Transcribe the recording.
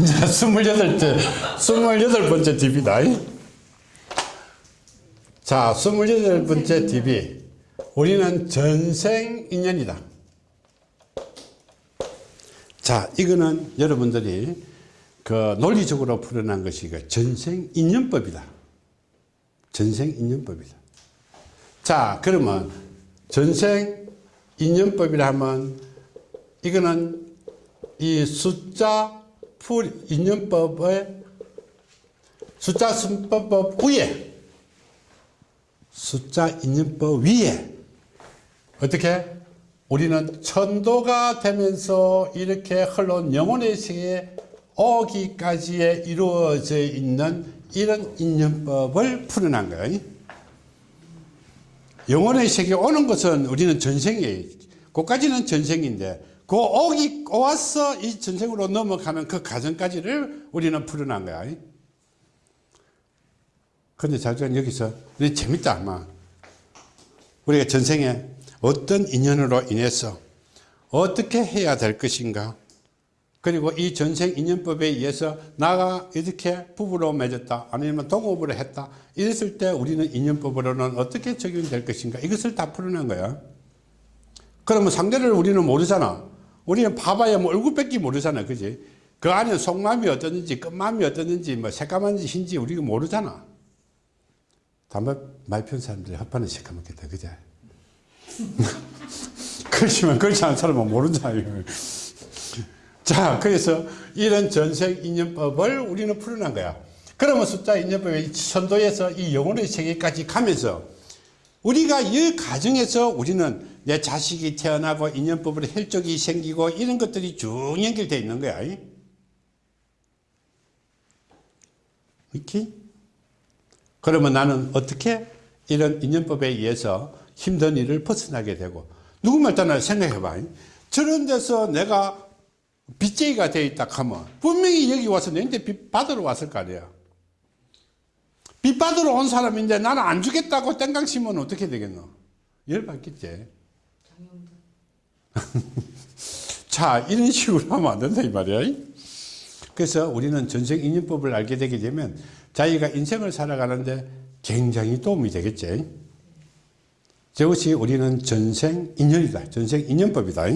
이제 28째, 28번째 DB다. 자, 28번째 DB. 우리는 전생 인연이다. 자, 이거는 여러분들이 그 논리적으로 풀어난 것이 그 전생 인연법이다. 전생 인연법이다. 자, 그러면 전생 인연법이라 하면 이거는 이 숫자 풀 인연법의 숫자 순법법 위에 숫자 인연법 위에 어떻게 우리는 천도가 되면서 이렇게 흘러온 영혼의 세계에 오기까지에 이루어져 있는 이런 인연법을 풀어난 거예요. 영혼의 세계에 오는 것은 우리는 전생이에요. 그까지는 전생인데 그 오기 와서 이 전생으로 넘어가는 그 과정까지를 우리는 풀어난 거야. 근데 자주는 여기서 우리 재밌다 아마. 우리가 전생에 어떤 인연으로 인해서 어떻게 해야 될 것인가. 그리고 이 전생 인연법에 의해서 나가 이렇게 부부로 맺었다 아니면 동업으로 했다 이랬을 때 우리는 인연법으로는 어떻게 적용될 것인가. 이것을 다 풀어낸 거야. 그러면 상대를 우리는 모르잖아 우리는 봐봐야 뭐 얼굴밖에 모르잖아 그지? 그 안에 속마음이 어떻는지 끝마음이 어떻는지 뭐 새까만지 흰지 우리가 모르잖아. 담배 많이 피운 사람들이 헛판을 새까맣겠다 그제 그렇지만 그렇지 않은 사람은 모른잖아요 자 그래서 이런 전생 인연법을 우리는 풀어난 거야. 그러면 숫자 인연법의 선도에서 이 영혼의 세계까지 가면서 우리가 이 과정에서 우리는 내 자식이 태어나고 인연법으로 혈족이 생기고 이런 것들이 쭉 연결되어 있는 거야. 이렇게? 그러면 나는 어떻게 이런 인연법에 의해서 힘든 일을 벗어나게 되고 누구말 따나 생각해봐. 저런 데서 내가 빚쟁이가 되어 있다 하면 분명히 여기 와서 내한테 빚 받으러 왔을 거 아니야. 빚 받으러 온 사람인데 나는 안 주겠다고 땡강 치면 어떻게 되겠노? 열받겠지 자 이런 식으로 하면 안 된다 이 말이야. 그래서 우리는 전생 인연법을 알게 되게 되면 자기가 인생을 살아가는데 굉장히 도움이 되겠지. 저것이 우리는 전생 인연이다. 전생 인연법이다